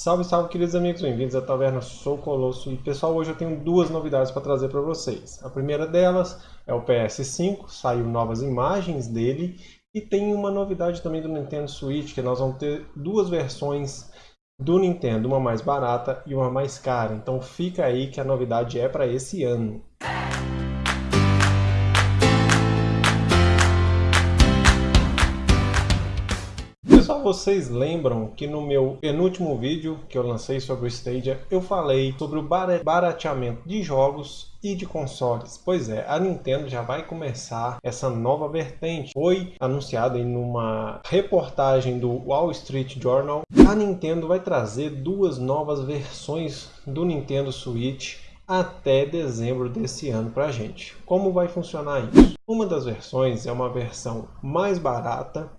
Salve, salve, queridos amigos, bem-vindos à Taverna Sou Colosso. E pessoal, hoje eu tenho duas novidades para trazer para vocês. A primeira delas é o PS5, saiu novas imagens dele. E tem uma novidade também do Nintendo Switch, que nós vamos ter duas versões do Nintendo, uma mais barata e uma mais cara. Então fica aí que a novidade é para esse ano. Vocês lembram que no meu penúltimo vídeo que eu lancei sobre o Stadia, eu falei sobre o barateamento de jogos e de consoles. Pois é, a Nintendo já vai começar essa nova vertente. Foi anunciado em uma reportagem do Wall Street Journal. A Nintendo vai trazer duas novas versões do Nintendo Switch até dezembro desse ano para a gente. Como vai funcionar isso? Uma das versões é uma versão mais barata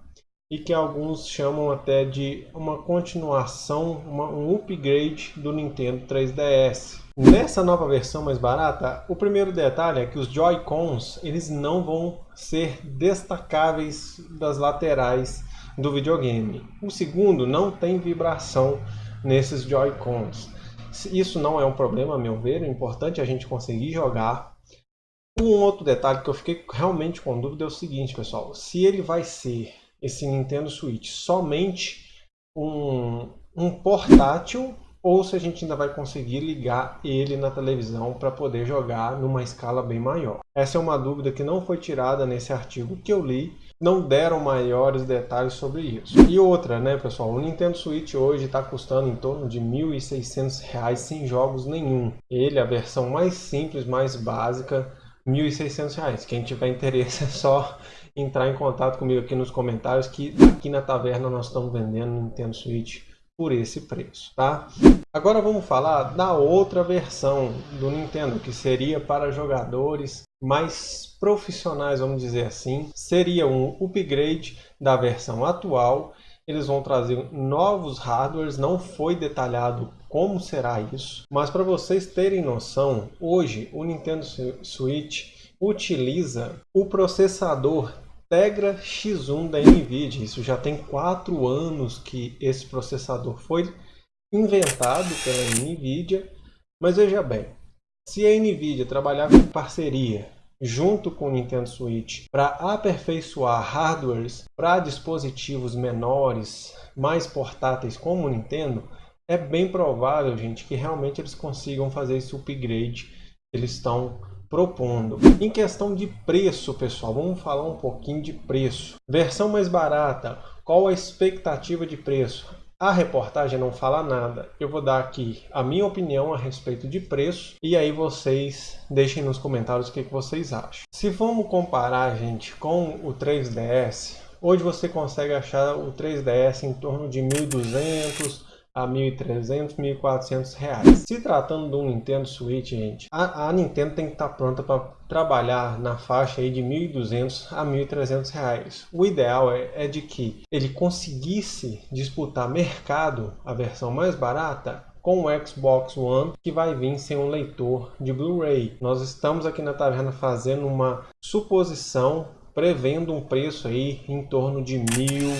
e que alguns chamam até de uma continuação, uma, um upgrade do Nintendo 3DS. Nessa nova versão mais barata, o primeiro detalhe é que os Joy-Cons eles não vão ser destacáveis das laterais do videogame. O segundo, não tem vibração nesses Joy-Cons. Isso não é um problema, a meu ver, é importante a gente conseguir jogar. Um outro detalhe que eu fiquei realmente com dúvida é o seguinte, pessoal. Se ele vai ser esse Nintendo Switch somente um, um portátil ou se a gente ainda vai conseguir ligar ele na televisão para poder jogar numa escala bem maior. Essa é uma dúvida que não foi tirada nesse artigo que eu li, não deram maiores detalhes sobre isso. E outra, né pessoal, o Nintendo Switch hoje está custando em torno de R$ 1.600 sem jogos nenhum. Ele, a versão mais simples, mais básica, R$ 1.600. Quem tiver interesse é só entrar em contato comigo aqui nos comentários que aqui na taverna nós estamos vendendo Nintendo Switch por esse preço, tá? Agora vamos falar da outra versão do Nintendo, que seria para jogadores mais profissionais, vamos dizer assim. Seria um upgrade da versão atual. Eles vão trazer novos hardwares, não foi detalhado como será isso. Mas para vocês terem noção, hoje o Nintendo Switch utiliza o processador Tegra X1 da NVIDIA. Isso já tem quatro anos que esse processador foi inventado pela NVIDIA. Mas veja bem, se a NVIDIA trabalhar com parceria junto com o Nintendo Switch para aperfeiçoar hardwares para dispositivos menores, mais portáteis como o Nintendo, é bem provável, gente, que realmente eles consigam fazer esse upgrade que eles estão propondo. Em questão de preço, pessoal, vamos falar um pouquinho de preço. Versão mais barata, qual a expectativa de preço? A reportagem não fala nada. Eu vou dar aqui a minha opinião a respeito de preço e aí vocês deixem nos comentários o que, vocês acham. Se vamos comparar, gente, com o 3DS, hoje você consegue achar o 3DS em torno de 1.200, a 1.300, 1.400 reais. Se tratando de um Nintendo Switch, gente, a, a Nintendo tem que estar tá pronta para trabalhar na faixa aí de 1.200 a 1.300 reais. O ideal é, é de que ele conseguisse disputar mercado, a versão mais barata, com o Xbox One que vai vir sem um leitor de Blu-ray. Nós estamos aqui na taverna fazendo uma suposição prevendo um preço aí em torno de mil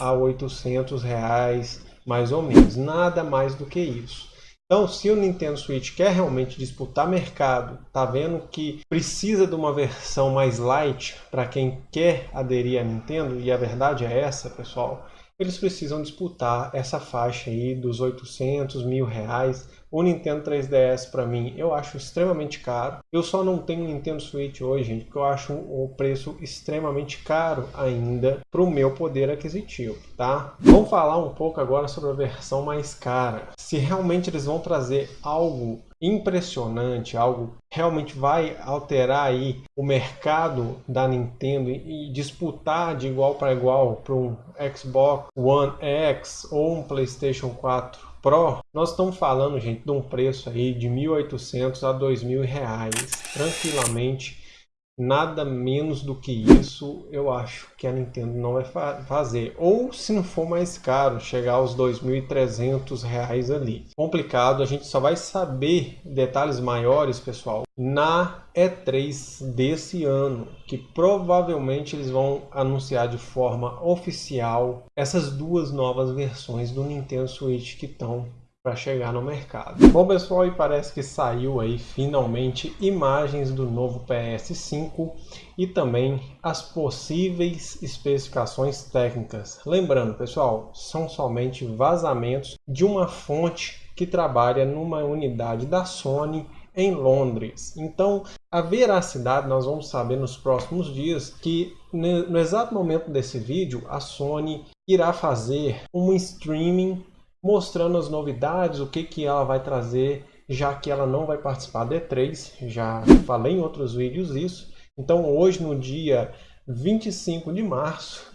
a 800 reais mais ou menos, nada mais do que isso. Então, se o Nintendo Switch quer realmente disputar mercado, tá vendo que precisa de uma versão mais light para quem quer aderir à Nintendo, e a verdade é essa, pessoal, eles precisam disputar essa faixa aí dos 800 mil reais o Nintendo 3DS para mim eu acho extremamente caro. Eu só não tenho Nintendo Switch hoje, gente, porque eu acho o preço extremamente caro ainda para o meu poder aquisitivo, tá? Vamos falar um pouco agora sobre a versão mais cara. Se realmente eles vão trazer algo impressionante, algo realmente vai alterar aí o mercado da Nintendo e disputar de igual para igual para um Xbox One X ou um PlayStation 4 Pro, nós estamos falando, gente, de um preço aí de 1.800 a 2.000 reais, tranquilamente. Nada menos do que isso, eu acho que a Nintendo não vai fa fazer. Ou se não for mais caro, chegar aos 2.300 reais ali. Complicado, a gente só vai saber detalhes maiores, pessoal, na E3 desse ano, que provavelmente eles vão anunciar de forma oficial essas duas novas versões do Nintendo Switch que estão para chegar no mercado. Bom pessoal, e parece que saiu aí finalmente imagens do novo PS5 e também as possíveis especificações técnicas. Lembrando pessoal, são somente vazamentos de uma fonte que trabalha numa unidade da Sony em Londres. Então, a veracidade nós vamos saber nos próximos dias que no exato momento desse vídeo a Sony irá fazer um streaming mostrando as novidades, o que, que ela vai trazer, já que ela não vai participar da E3, já falei em outros vídeos isso. Então hoje, no dia 25 de março,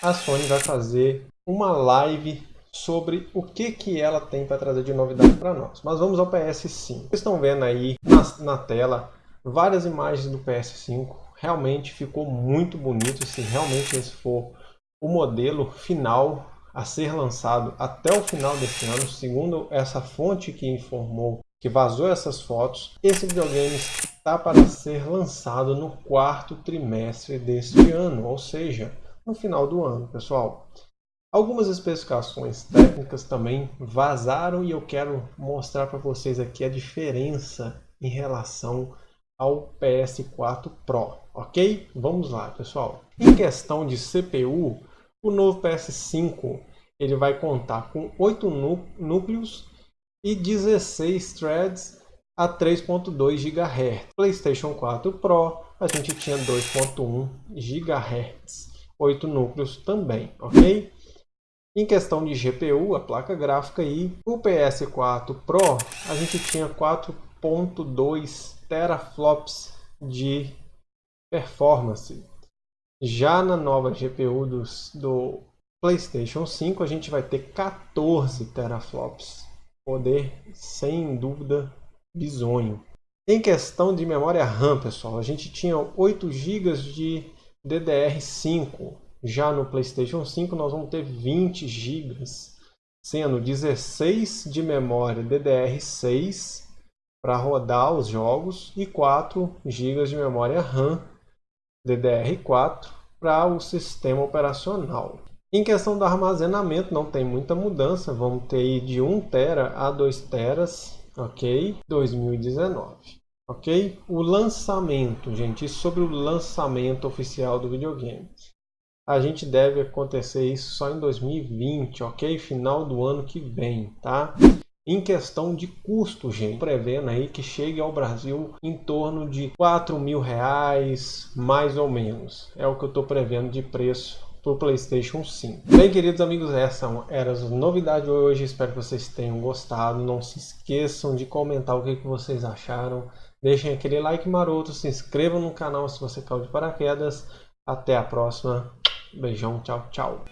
a Sony vai fazer uma live sobre o que, que ela tem para trazer de novidade para nós. Mas vamos ao PS5. Vocês estão vendo aí na, na tela várias imagens do PS5. Realmente ficou muito bonito. Se realmente esse for o modelo final a ser lançado até o final desse ano, segundo essa fonte que informou que vazou essas fotos, esse videogame está para ser lançado no quarto trimestre deste ano, ou seja, no final do ano, pessoal. Algumas especificações técnicas também vazaram e eu quero mostrar para vocês aqui a diferença em relação ao PS4 Pro, ok? Vamos lá, pessoal. Em questão de CPU, o novo PS5 ele vai contar com 8 núcleos e 16 threads a 3.2 GHz. PlayStation 4 Pro a gente tinha 2.1 GHz, 8 núcleos também, ok? Em questão de GPU, a placa gráfica aí, o PS4 Pro a gente tinha 4.2 teraflops de performance. Já na nova GPU dos, do PlayStation 5 a gente vai ter 14 teraflops. Poder, sem dúvida, bizonho. Em questão de memória RAM, pessoal, a gente tinha 8 GB de DDR5. Já no PlayStation 5 nós vamos ter 20 GB, sendo 16 de memória DDR6 para rodar os jogos e 4 GB de memória RAM DDR4 para o sistema operacional. Em questão do armazenamento, não tem muita mudança. Vamos ter de 1 tera a 2 teras, ok? 2019, ok? O lançamento, gente, sobre o lançamento oficial do videogame. A gente deve acontecer isso só em 2020, ok? Final do ano que vem, tá? Em questão de custo, gente, prevendo aí que chegue ao Brasil em torno de 4 mil reais, mais ou menos. É o que eu estou prevendo de preço para o PlayStation 5. Bem, queridos amigos, essas eram as novidades de hoje. Espero que vocês tenham gostado. Não se esqueçam de comentar o que, que vocês acharam. Deixem aquele like maroto, se inscrevam no canal se você caiu de paraquedas. Até a próxima. Beijão, tchau, tchau.